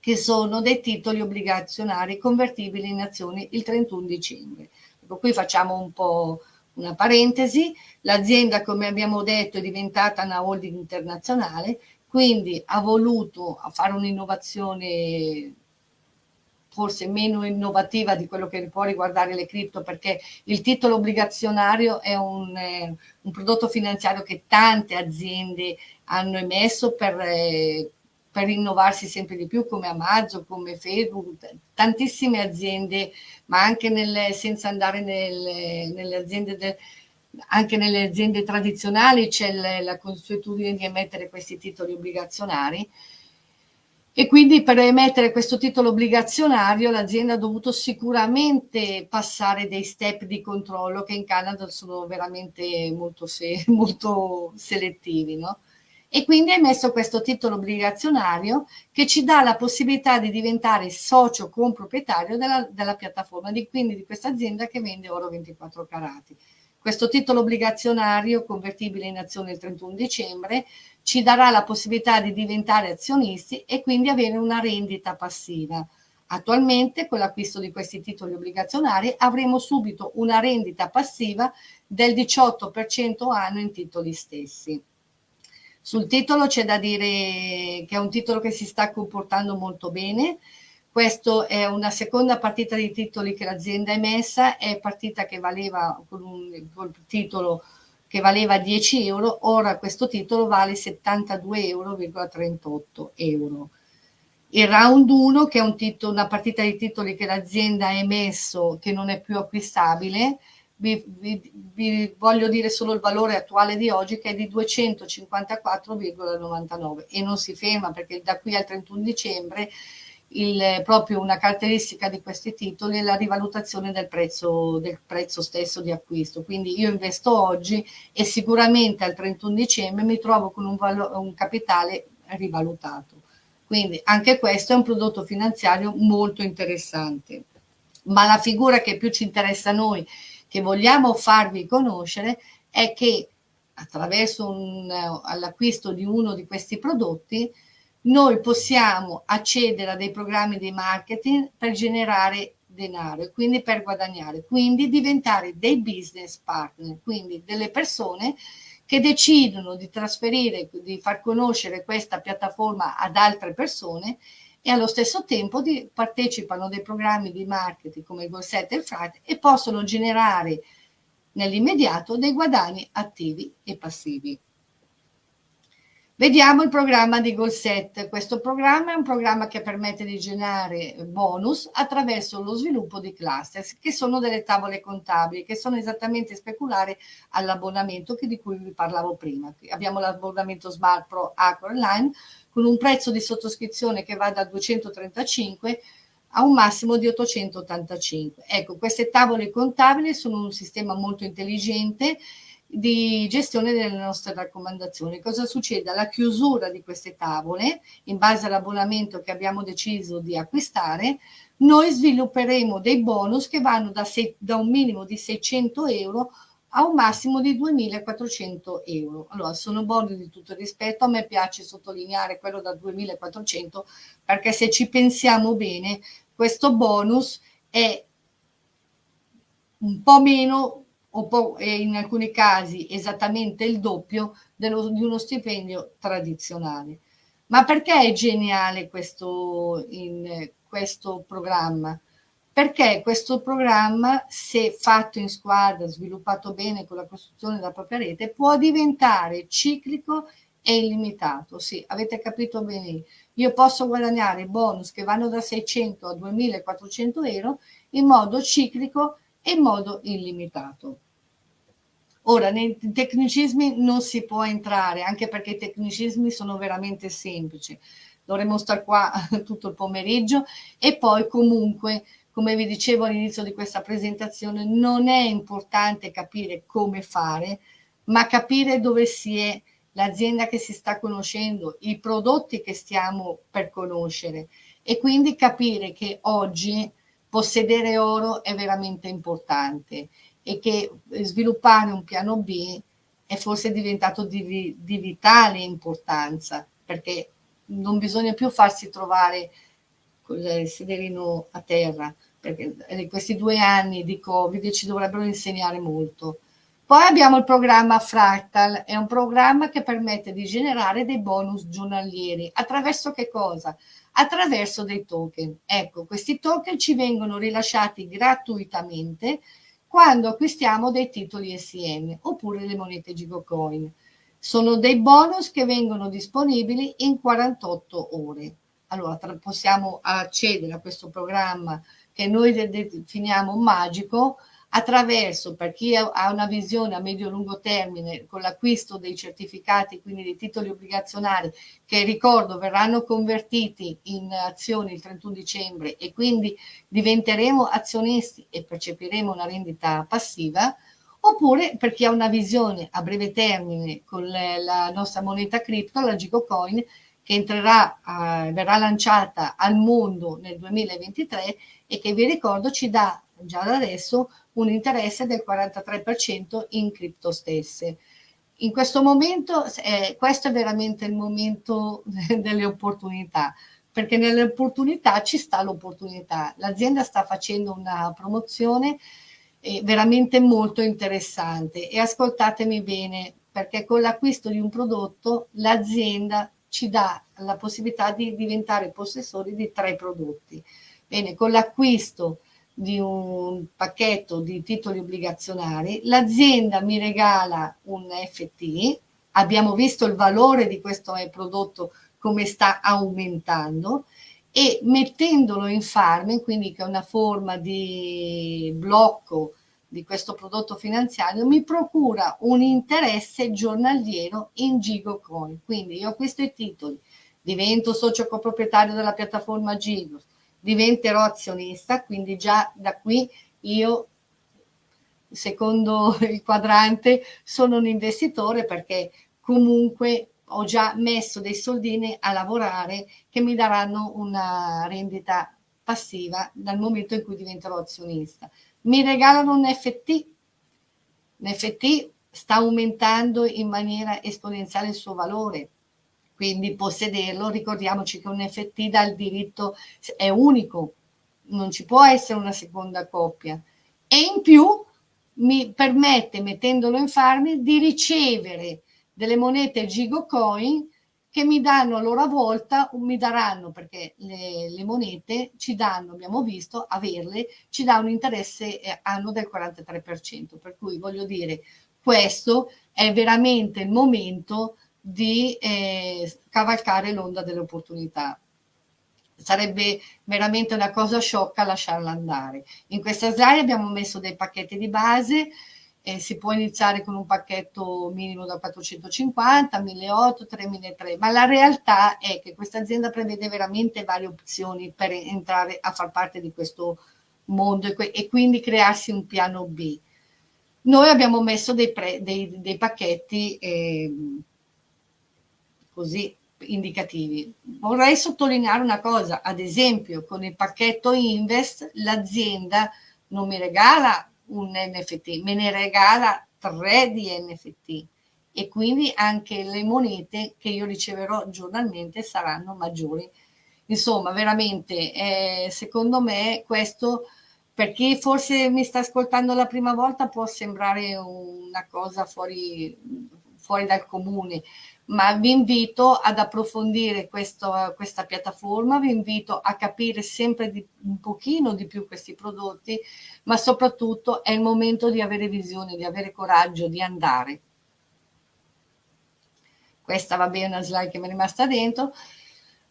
A: che sono dei titoli obbligazionari convertibili in azioni il 31 dicembre. Ecco, qui facciamo un po' una parentesi, l'azienda come abbiamo detto è diventata una holding internazionale, quindi ha voluto fare un'innovazione forse meno innovativa di quello che può riguardare le cripto perché il titolo obbligazionario è un, eh, un prodotto finanziario che tante aziende hanno emesso per, eh, per innovarsi sempre di più come Amazon, come Facebook, tantissime aziende, ma anche nelle, senza andare nelle, nelle aziende del, anche nelle aziende tradizionali c'è la consuetudine di emettere questi titoli obbligazionari e quindi per emettere questo titolo obbligazionario l'azienda ha dovuto sicuramente passare dei step di controllo che in Canada sono veramente molto, se molto selettivi. No? E quindi ha emesso questo titolo obbligazionario che ci dà la possibilità di diventare socio comproprietario della, della piattaforma, di, quindi di questa azienda che vende oro 24 carati. Questo titolo obbligazionario convertibile in azione il 31 dicembre ci darà la possibilità di diventare azionisti e quindi avere una rendita passiva. Attualmente con l'acquisto di questi titoli obbligazionari avremo subito una rendita passiva del 18% anno in titoli stessi. Sul titolo c'è da dire che è un titolo che si sta comportando molto bene, questa è una seconda partita di titoli che l'azienda ha emessa, è partita che valeva con un col titolo che valeva 10 euro, ora questo titolo vale 72,38 euro. Il round 1, che è un titolo, una partita di titoli che l'azienda ha emesso, che non è più acquistabile, vi, vi, vi, voglio dire solo il valore attuale di oggi che è di 254,99 e non si ferma perché da qui al 31 dicembre il, proprio una caratteristica di questi titoli è la rivalutazione del prezzo, del prezzo stesso di acquisto. Quindi io investo oggi e sicuramente al 31 dicembre mi trovo con un, un capitale rivalutato. Quindi anche questo è un prodotto finanziario molto interessante. Ma la figura che più ci interessa a noi, che vogliamo farvi conoscere, è che attraverso l'acquisto di uno di questi prodotti noi possiamo accedere a dei programmi di marketing per generare denaro e quindi per guadagnare, quindi diventare dei business partner, quindi delle persone che decidono di trasferire, di far conoscere questa piattaforma ad altre persone e allo stesso tempo di, partecipano a dei programmi di marketing come il Golset e il Friday e possono generare nell'immediato dei guadagni attivi e passivi. Vediamo il programma di Golset. Questo programma è un programma che permette di generare bonus attraverso lo sviluppo di clusters, che sono delle tavole contabili, che sono esattamente speculari all'abbonamento di cui vi parlavo prima. Abbiamo l'abbonamento Smart Pro Acro Online con un prezzo di sottoscrizione che va da 235 a un massimo di 885. Ecco, queste tavole contabili sono un sistema molto intelligente di gestione delle nostre raccomandazioni. Cosa succede? Alla chiusura di queste tavole, in base all'abbonamento che abbiamo deciso di acquistare, noi svilupperemo dei bonus che vanno da, se, da un minimo di 600 euro a un massimo di 2.400 euro. Allora, sono bonus di tutto rispetto, a me piace sottolineare quello da 2.400 perché se ci pensiamo bene, questo bonus è un po' meno in alcuni casi esattamente il doppio dello, di uno stipendio tradizionale. Ma perché è geniale questo, in, questo programma? Perché questo programma, se fatto in squadra, sviluppato bene con la costruzione della propria rete, può diventare ciclico e illimitato. Sì, avete capito bene. Io posso guadagnare bonus che vanno da 600 a 2400 euro in modo ciclico e in modo illimitato. Ora, nei tecnicismi non si può entrare, anche perché i tecnicismi sono veramente semplici. Dovremmo stare qua tutto il pomeriggio e poi comunque, come vi dicevo all'inizio di questa presentazione, non è importante capire come fare, ma capire dove si è l'azienda che si sta conoscendo, i prodotti che stiamo per conoscere e quindi capire che oggi possedere oro è veramente importante e che sviluppare un piano B è forse diventato di, di vitale importanza perché non bisogna più farsi trovare con il sederino a terra, perché in questi due anni di Covid ci dovrebbero insegnare molto. Poi abbiamo il programma Fractal, è un programma che permette di generare dei bonus giornalieri. Attraverso che cosa? Attraverso dei token. Ecco, questi token ci vengono rilasciati gratuitamente quando acquistiamo dei titoli SIM oppure le monete Gigocoin. Sono dei bonus che vengono disponibili in 48 ore. Allora, possiamo accedere a questo programma che noi definiamo magico attraverso, per chi ha una visione a medio-lungo termine, con l'acquisto dei certificati, quindi dei titoli obbligazionari, che ricordo verranno convertiti in azioni il 31 dicembre e quindi diventeremo azionisti e percepiremo una rendita passiva, oppure per chi ha una visione a breve termine con la nostra moneta cripto, la Gigocoin, che entrerà, eh, verrà lanciata al mondo nel 2023 e che vi ricordo ci dà già da adesso un interesse del 43% in cripto stesse. In questo momento, eh, questo è veramente il momento delle opportunità, perché nelle opportunità ci sta l'opportunità. L'azienda sta facendo una promozione eh, veramente molto interessante e ascoltatemi bene, perché con l'acquisto di un prodotto l'azienda ci dà la possibilità di diventare possessori di tre prodotti. Bene, con l'acquisto di un pacchetto di titoli obbligazionari, l'azienda mi regala un FT, abbiamo visto il valore di questo prodotto come sta aumentando e mettendolo in farming, quindi che è una forma di blocco di questo prodotto finanziario, mi procura un interesse giornaliero in Gigocoin. Quindi io acquisto i titoli, divento socio coproprietario della piattaforma Gigo, diventerò azionista, quindi già da qui io, secondo il quadrante, sono un investitore perché comunque ho già messo dei soldini a lavorare che mi daranno una rendita passiva dal momento in cui diventerò azionista. Mi regalano un NFT, l'NFT sta aumentando in maniera esponenziale il suo valore, quindi possederlo, ricordiamoci che un NFT dal diritto è unico, non ci può essere una seconda coppia e in più mi permette, mettendolo in farmi, di ricevere delle monete Gigocoin che mi danno a loro volta, mi daranno perché le, le, monete ci danno, abbiamo visto, averle, ci dà un interesse eh, anno del 43%, per cui voglio dire, questo è veramente il momento di eh, cavalcare l'onda delle opportunità. Sarebbe veramente una cosa sciocca lasciarla andare. In questa slide abbiamo messo dei pacchetti di base, eh, si può iniziare con un pacchetto minimo da 450, 1800, 3003, ma la realtà è che questa azienda prevede veramente varie opzioni per entrare a far parte di questo mondo e, e quindi crearsi un piano B. Noi abbiamo messo dei, dei, dei pacchetti eh, così indicativi. Vorrei sottolineare una cosa, ad esempio con il pacchetto Invest l'azienda non mi regala un NFT, me ne regala tre di NFT e quindi anche le monete che io riceverò giornalmente saranno maggiori. Insomma, veramente, eh, secondo me questo per chi forse mi sta ascoltando la prima volta può sembrare una cosa fuori, fuori dal comune, ma vi invito ad approfondire questo, questa piattaforma, vi invito a capire sempre di, un pochino di più questi prodotti, ma soprattutto è il momento di avere visione, di avere coraggio, di andare. Questa va bene, una slide che mi è rimasta dentro.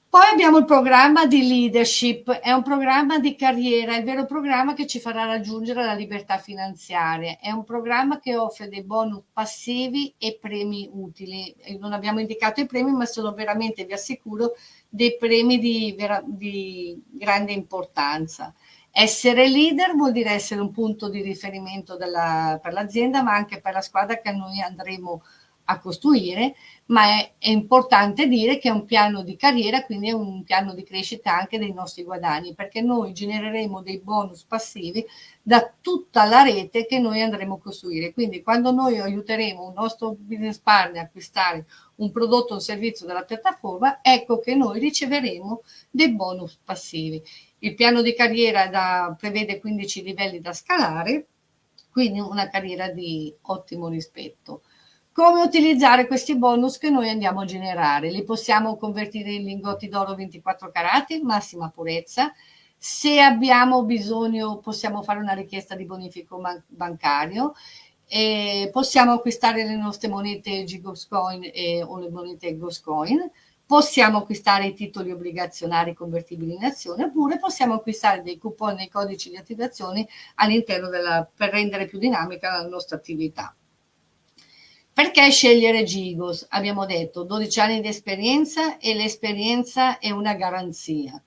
A: Poi abbiamo il programma di leadership, è un programma di carriera, è il vero programma che ci farà raggiungere la libertà finanziaria, è un programma che offre dei bonus passivi e premi utili. Non abbiamo indicato i premi, ma sono veramente, vi assicuro, dei premi di, di grande importanza. Essere leader vuol dire essere un punto di riferimento della, per l'azienda, ma anche per la squadra che noi andremo a costruire, ma è, è, importante dire che è un piano di carriera, quindi è un piano di crescita anche dei nostri guadagni, perché noi genereremo dei bonus passivi da tutta la rete che noi andremo a costruire. Quindi quando noi aiuteremo un nostro business partner a acquistare un prodotto o un servizio dalla piattaforma, ecco che noi riceveremo dei bonus passivi. Il piano di carriera da, prevede 15 livelli da scalare, quindi una carriera di ottimo rispetto. Come utilizzare questi bonus che noi andiamo a generare? Li possiamo convertire in lingotti d'oro 24 carati, massima purezza. Se abbiamo bisogno possiamo fare una richiesta di bonifico bancario. E possiamo acquistare le nostre monete Gigoscoin e, o le monete Goscoin possiamo acquistare i titoli obbligazionari convertibili in azione oppure possiamo acquistare dei coupon e codici di attivazione all'interno per rendere più dinamica la nostra attività. Perché scegliere Gigos? Abbiamo detto 12 anni di esperienza e l'esperienza è una garanzia.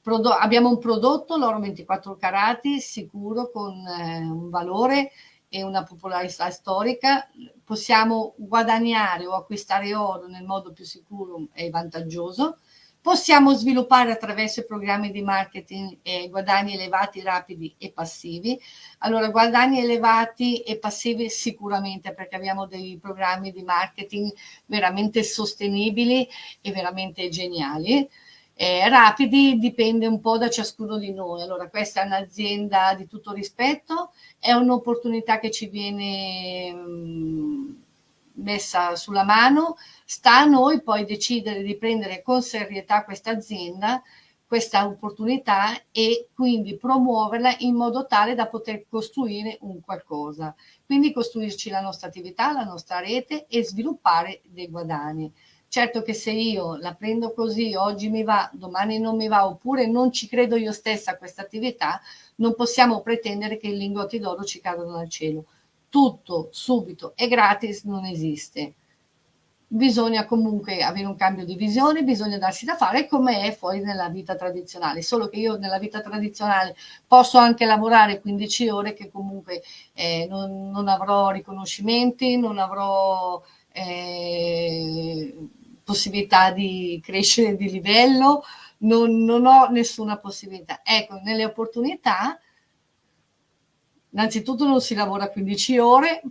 A: Prodo abbiamo un prodotto, l'oro 24 carati, sicuro, con eh, un valore e una popolarità storica, possiamo guadagnare o acquistare oro nel modo più sicuro e vantaggioso, possiamo sviluppare attraverso i programmi di marketing eh, guadagni elevati, rapidi e passivi. Allora, guadagni elevati e passivi sicuramente perché abbiamo dei programmi di marketing veramente sostenibili e veramente geniali eh, rapidi dipende un po' da ciascuno di noi. Allora, questa è un'azienda di tutto rispetto, è un'opportunità che ci viene mh, messa sulla mano, sta a noi poi decidere di prendere con serietà questa azienda, questa opportunità e quindi promuoverla in modo tale da poter costruire un qualcosa. Quindi costruirci la nostra attività, la nostra rete e sviluppare dei guadagni. Certo che se io la prendo così, oggi mi va, domani non mi va, oppure non ci credo io stessa a questa attività, non possiamo pretendere che i lingotti d'oro ci cadano dal cielo. Tutto, subito e gratis non esiste. Bisogna comunque avere un cambio di visione, bisogna darsi da fare come è fuori nella vita tradizionale. Solo che io nella vita tradizionale posso anche lavorare 15 ore che comunque eh, non, non avrò riconoscimenti, non avrò... Eh, possibilità di crescere di livello, non, non ho nessuna possibilità. Ecco, nelle opportunità, innanzitutto non si lavora 15 ore,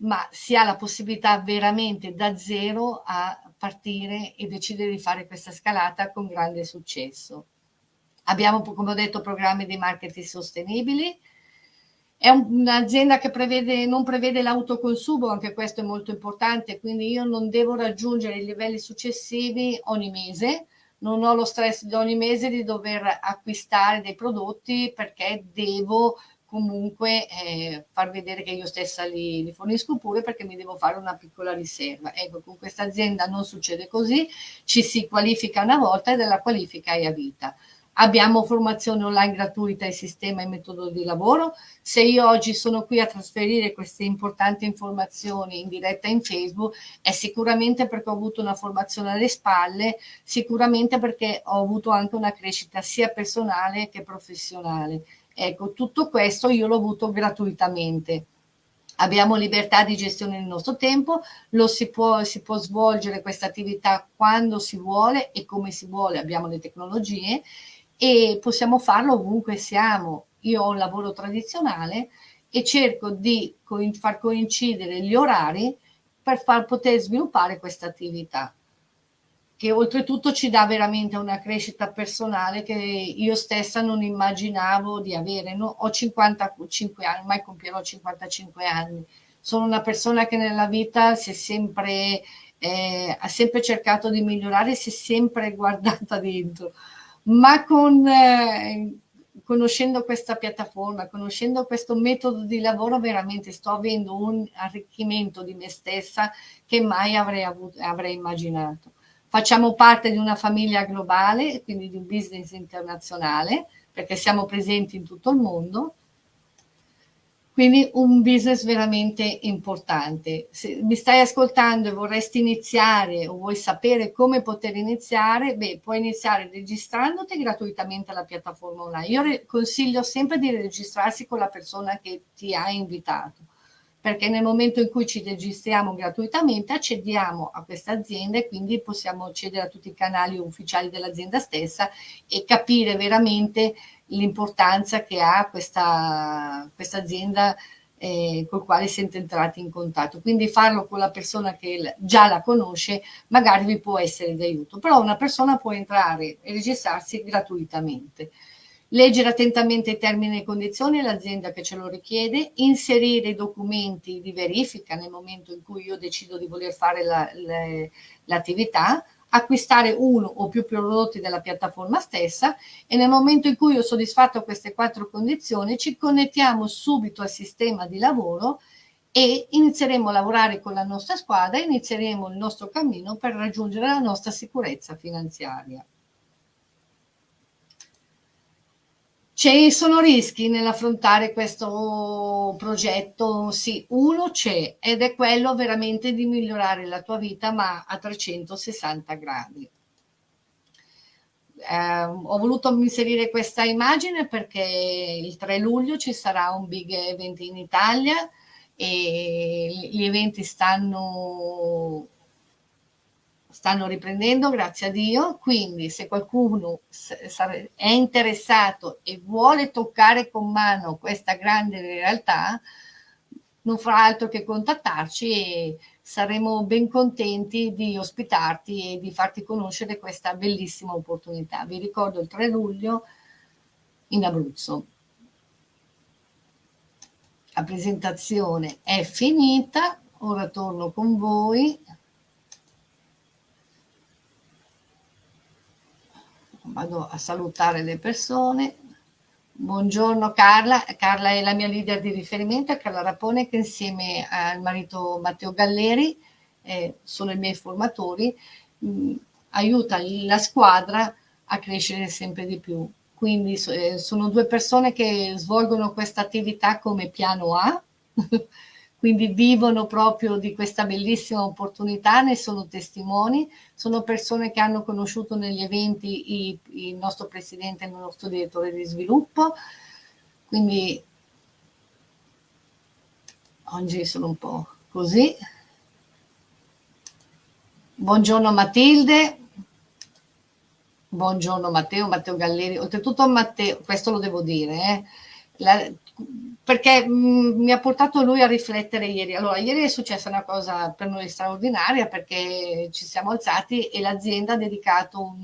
A: ma si ha la possibilità veramente da zero a partire e decidere di fare questa scalata con grande successo. Abbiamo, come ho detto, programmi di marketing sostenibili, è un'azienda che prevede, non prevede l'autoconsumo, anche questo è molto importante, quindi io non devo raggiungere i livelli successivi ogni mese, non ho lo stress di ogni mese di dover acquistare dei prodotti perché devo comunque eh, far vedere che io stessa li, li, fornisco pure perché mi devo fare una piccola riserva. Ecco, con questa azienda non succede così, ci si qualifica una volta e della qualifica è a vita. Abbiamo formazione online gratuita e sistema e metodo di lavoro. Se io oggi sono qui a trasferire queste importanti informazioni in diretta in Facebook è sicuramente perché ho avuto una formazione alle spalle, sicuramente perché ho avuto anche una crescita sia personale che professionale. Ecco, tutto questo io l'ho avuto gratuitamente abbiamo libertà di gestione del nostro tempo, si può, si può svolgere questa attività quando si vuole e come si vuole, abbiamo le tecnologie e possiamo farlo ovunque siamo. Io ho un lavoro tradizionale e cerco di far coincidere gli orari per far poter sviluppare questa attività che oltretutto ci dà veramente una crescita personale che io stessa non immaginavo di avere. No, ho 55 anni, ormai compierò 55 anni. Sono una persona che nella vita si è sempre, eh, ha sempre cercato di migliorare, si è sempre guardata dentro ma con, eh, conoscendo questa piattaforma, conoscendo questo metodo di lavoro, veramente sto avendo un arricchimento di me stessa che mai avrei, avuto, avrei immaginato. Facciamo parte di una famiglia globale, quindi di un business internazionale, perché siamo presenti in tutto il mondo quindi un business veramente importante. Se mi stai ascoltando e vorresti iniziare o vuoi sapere come poter iniziare, beh, puoi iniziare registrandoti gratuitamente alla piattaforma online. Io consiglio sempre di registrarsi con la persona che ti ha invitato perché nel momento in cui ci registriamo gratuitamente accediamo a questa azienda e quindi possiamo accedere a tutti i canali ufficiali dell'azienda stessa e capire veramente l'importanza che ha questa, questa azienda eh, col quale siete entrati in contatto. Quindi farlo con la persona che già la conosce magari vi può essere di aiuto, però una persona può entrare e registrarsi gratuitamente leggere attentamente i termini e condizioni l'azienda che ce lo richiede, inserire i documenti di verifica nel momento in cui io decido di voler fare l'attività, la, acquistare uno o più prodotti della piattaforma stessa e nel momento in cui ho soddisfatto queste quattro condizioni ci connettiamo subito al sistema di lavoro e inizieremo a lavorare con la nostra squadra inizieremo il nostro cammino per raggiungere la nostra sicurezza finanziaria. Ci sono rischi nell'affrontare questo progetto? Sì, uno c'è ed è quello veramente di migliorare la tua vita ma a 360 gradi. Eh, ho voluto inserire questa immagine perché il 3 luglio ci sarà un big event in Italia e gli eventi stanno stanno riprendendo, grazie a Dio, quindi se qualcuno è interessato e vuole toccare con mano questa grande realtà, non farà altro che contattarci e saremo ben contenti di ospitarti e di farti conoscere questa bellissima opportunità. Vi ricordo il 3 luglio in Abruzzo. La presentazione è finita, ora torno con voi. Vado a salutare le persone. Buongiorno Carla, Carla è la mia leader di riferimento, Carla Rapone che insieme al marito Matteo Galleri eh, sono i miei formatori, mh, mm, aiuta la squadra a crescere sempre di più. Quindi eh, sono due persone che svolgono questa attività come piano A, quindi vivono proprio di questa bellissima opportunità, ne sono testimoni, sono persone che hanno conosciuto negli eventi il, nostro presidente e il nostro direttore di sviluppo, quindi oggi sono un po' così. Buongiorno Matilde, buongiorno Matteo, Matteo Galleri, oltretutto Matteo, questo lo devo dire, eh, la, perché mm, mi ha portato lui a riflettere ieri. Allora, ieri è successa una cosa per noi straordinaria perché ci siamo alzati e l'azienda ha dedicato un,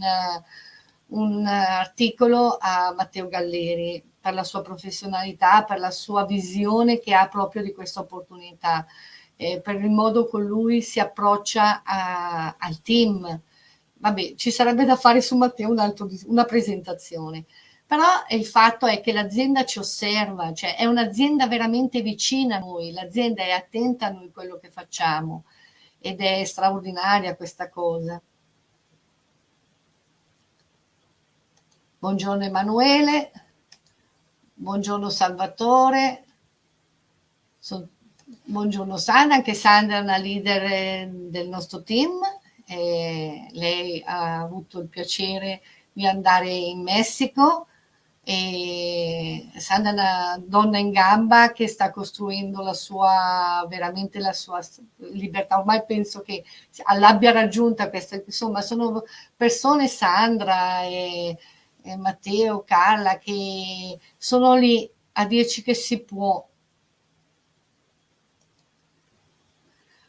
A: un articolo a Matteo Galleri per la sua professionalità, per la sua visione che ha proprio di questa opportunità, eh, per il modo con lui si approccia a, al team. Vabbè, ci sarebbe da fare su Matteo un altro, una presentazione però il fatto è che l'azienda ci osserva, cioè è un'azienda veramente vicina a noi, l'azienda è attenta a noi quello che facciamo ed è straordinaria questa cosa. Buongiorno Emanuele, buongiorno Salvatore, buongiorno Sandra, anche Sandra è una leader eh, del nostro team, lei ha avuto il piacere di andare in Messico, e Sandra è una donna in gamba che sta costruendo la sua, veramente la sua libertà. Ormai penso che l'abbia raggiunta questa, insomma, sono persone, Sandra e, e Matteo, Carla, che sono lì a dirci che si può.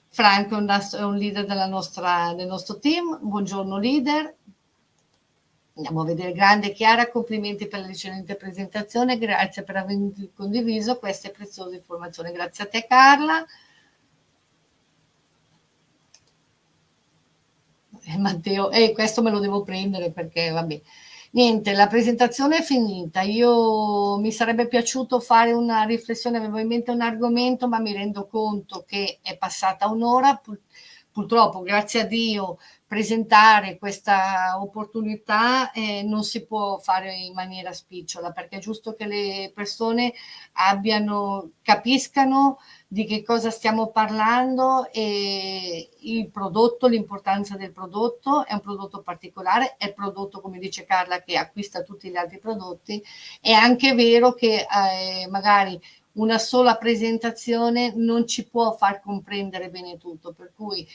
A: Franco è un leader nostra, del nostro team, buongiorno leader, Andiamo a vedere grande Chiara, complimenti per l'eccellente presentazione, grazie per aver condiviso queste preziose informazioni. Grazie a te Carla. Eh, Matteo, e eh, questo me lo devo prendere perché vabbè. Niente, la presentazione è finita. Io mi sarebbe piaciuto fare una riflessione, avevo in mente un argomento, ma mi rendo conto che è passata un'ora. Purtroppo, grazie a Dio, presentare questa opportunità eh, non si può fare in maniera spicciola perché è giusto che le persone abbiano, capiscano di che cosa stiamo parlando e il prodotto, l'importanza del prodotto, è un prodotto particolare, è il prodotto come dice Carla che acquista tutti gli altri prodotti, è anche vero che eh, magari una sola presentazione non ci può far comprendere bene tutto, per cui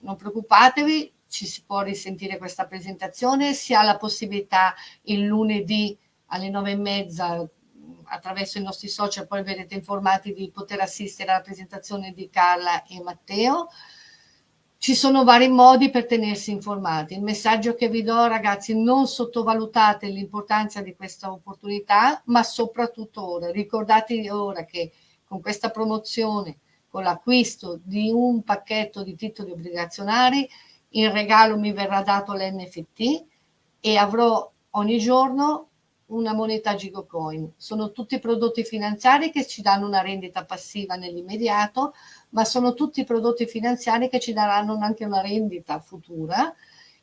A: non preoccupatevi, ci si può risentire questa presentazione, si ha la possibilità il lunedì alle nove e mezza attraverso i nostri social poi verrete informati di poter assistere alla presentazione di Carla e Matteo. Ci sono vari modi per tenersi informati. Il messaggio che vi do, ragazzi, non sottovalutate l'importanza di questa opportunità, ma soprattutto ora. Ricordatevi ora che con questa promozione, con l'acquisto di un pacchetto di titoli obbligazionari, in regalo mi verrà dato l'NFT e avrò ogni giorno una moneta Gigocoin. Sono tutti prodotti finanziari che ci danno una rendita passiva nell'immediato, ma sono tutti prodotti finanziari che ci daranno anche una rendita futura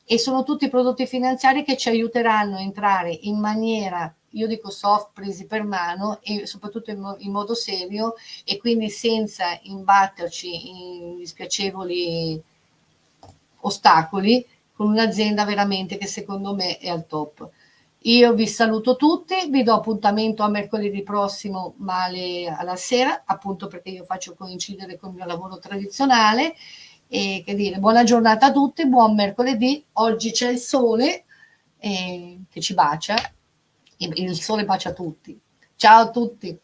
A: e sono tutti prodotti finanziari che ci aiuteranno a entrare in maniera, io dico soft, presi per mano e soprattutto in, mo in modo serio e quindi senza imbatterci in dispiacevoli ostacoli con un'azienda veramente che secondo me è al top. Io vi saluto tutti, vi do appuntamento a mercoledì prossimo, ma alla sera, appunto perché io faccio coincidere con il mio lavoro tradizionale. E che dire, buona giornata a tutti, buon mercoledì. Oggi c'è il sole eh, che ci bacia, il sole bacia tutti. Ciao a tutti.